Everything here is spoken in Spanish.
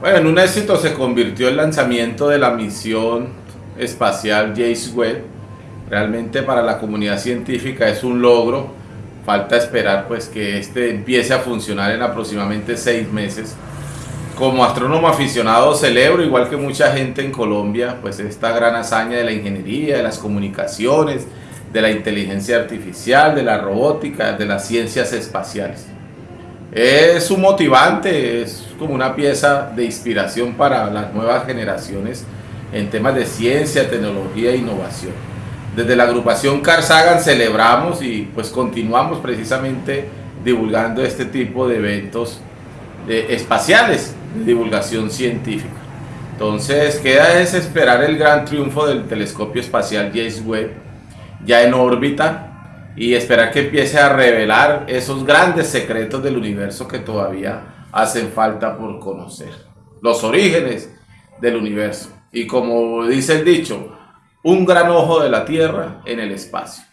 Bueno, en un éxito se convirtió el lanzamiento de la misión espacial James Webb. Realmente para la comunidad científica es un logro. Falta esperar pues que este empiece a funcionar en aproximadamente seis meses. Como astrónomo aficionado celebro, igual que mucha gente en Colombia, pues esta gran hazaña de la ingeniería, de las comunicaciones, de la inteligencia artificial, de la robótica, de las ciencias espaciales. Es un motivante, es como una pieza de inspiración para las nuevas generaciones en temas de ciencia, tecnología e innovación. Desde la agrupación Carsagan celebramos y pues continuamos precisamente divulgando este tipo de eventos espaciales divulgación científica. Entonces queda es esperar el gran triunfo del telescopio espacial James Webb ya en órbita y esperar que empiece a revelar esos grandes secretos del universo que todavía hacen falta por conocer. Los orígenes del universo. Y como dice el dicho, un gran ojo de la Tierra en el espacio.